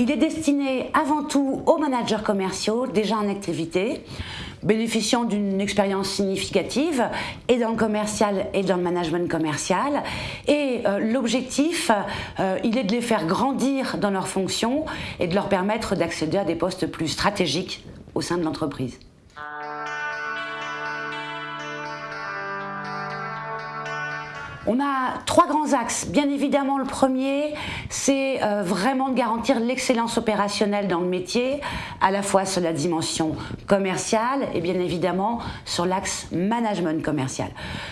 Il est destiné avant tout aux managers commerciaux déjà en activité, bénéficiant d'une expérience significative et dans le commercial et dans le management commercial. Et euh, l'objectif, euh, il est de les faire grandir dans leurs fonctions et de leur permettre d'accéder à des postes plus stratégiques au sein de l'entreprise. On a trois grands axes. Bien évidemment, le premier, c'est euh, vraiment de garantir l'excellence opérationnelle dans le métier, à la fois sur la dimension commerciale et bien évidemment sur l'axe management commercial.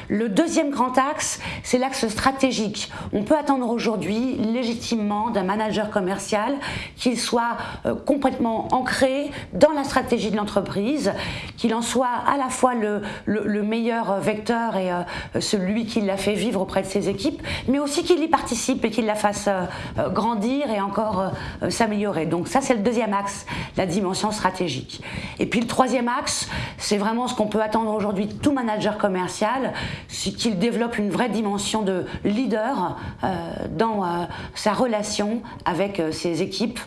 Le deuxième grand axe, c'est l'axe stratégique. On peut attendre aujourd'hui légitimement d'un manager commercial qu'il soit euh, complètement ancré dans la stratégie de l'entreprise, qu'il en soit à la fois le, meilleur vecteur et euh, celui qui l'a fait vivre auprès de ses équipes, mais aussi qu'il y participe et qu'il la fasse euh, euh, grandir et encore euh, s'améliorer. Donc ça, c'est le deuxième axe, la dimension stratégique. Et puis le troisième axe, c'est vraiment ce qu'on peut attendre aujourd'hui de tout manager commercial, c'est qu'il développe une vraie dimension de leader dans sa relation avec ses équipes,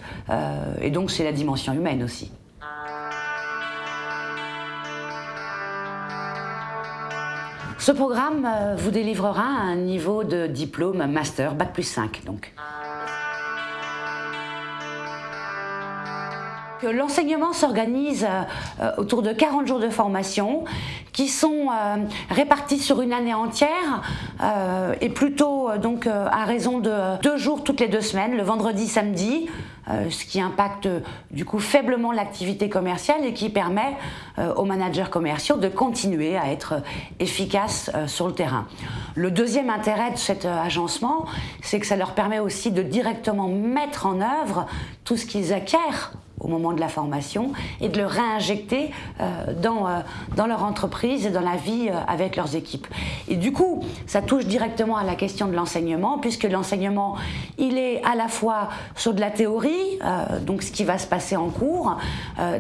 et donc c'est la dimension humaine aussi. Ce programme euh, vous délivrera un niveau de diplôme master, bac plus 5 donc. L'enseignement s'organise euh, autour de 40 jours de formation qui sont euh, répartis sur une année entière et plutôt donc à raison de deux jours toutes les deux semaines, le vendredi, samedi, ce qui impacte du coup faiblement l'activité commerciale et qui permet aux managers commerciaux de continuer à être efficaces sur le terrain. Le deuxième intérêt de cet agencement, c'est que ça leur permet aussi de directement mettre en œuvre tout ce qu'ils acquièrent au moment de la formation et de le réinjecter euh, dans, euh, dans leur entreprise et dans la vie euh, avec leurs équipes. Et du coup, ça touche directement à la question de l'enseignement, puisque l'enseignement, il est à la fois sur de la théorie, donc ce qui va se passer en cours,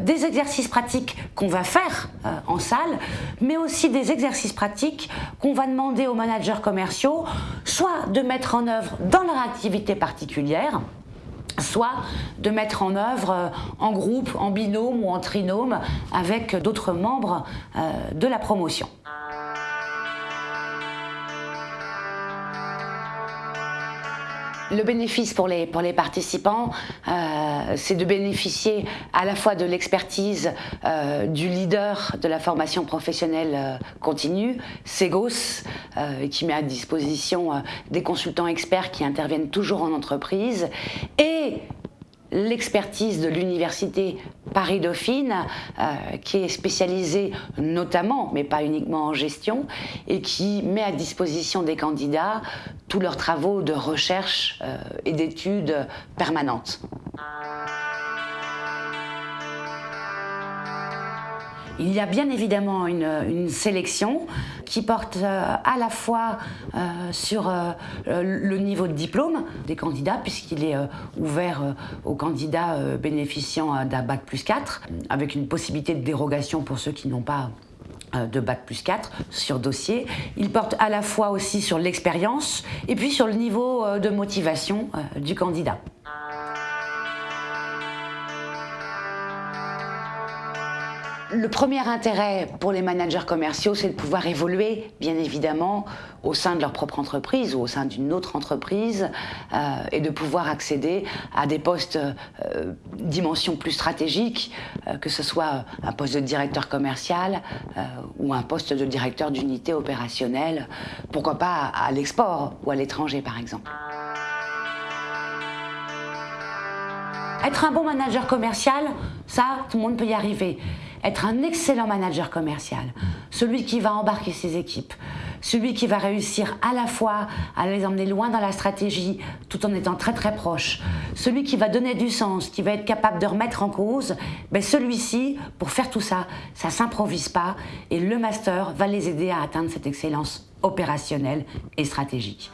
des exercices pratiques qu'on va faire en salle, mais aussi des exercices pratiques qu'on va demander aux managers commerciaux, soit de mettre en œuvre dans leur activité particulière, soit de mettre en œuvre euh, en groupe, en binôme ou en trinôme avec d'autres membres euh, de la promotion. Le bénéfice pour les, participants, euh, c'est de bénéficier à la fois de l'expertise euh, du leader de la formation professionnelle euh, continue, Segos, qui met à disposition des consultants experts qui interviennent toujours en entreprise, et l'expertise de l'université Paris-Dauphine, euh, qui est spécialisée notamment, mais pas uniquement en gestion, et qui met à disposition des candidats tous leurs travaux de recherche euh, et d'études permanentes. Il y a bien évidemment une, sélection qui porte euh, à la fois euh, sur euh, le niveau de diplôme des candidats, puisqu'il est ouvert aux candidats bénéficiant d'un bac plus 4, avec une possibilité de dérogation pour ceux qui n'ont pas de bac plus 4 sur dossier. Il porte à la fois aussi sur l'expérience et puis sur le niveau de motivation du candidat. Le premier intérêt pour les managers commerciaux, c'est de pouvoir évoluer, bien évidemment, au sein de leur propre entreprise ou au sein d'une autre entreprise euh, et de pouvoir accéder à des postes euh, dimension plus stratégique, euh, que ce soit un poste de directeur commercial ou un poste de directeur d'unité opérationnelle, pourquoi pas à l'export ou à l'étranger par exemple. Être un bon manager commercial, ça, tout le monde peut y arriver être un excellent manager commercial, celui qui va embarquer ses équipes, celui qui va réussir à la fois à les emmener loin dans la stratégie tout en étant très très proche, celui qui va donner du sens, qui va être capable de remettre en cause, ben celui-ci, pour faire tout ça, ça s'improvise pas et le master va les aider à atteindre cette excellence opérationnelle et stratégique.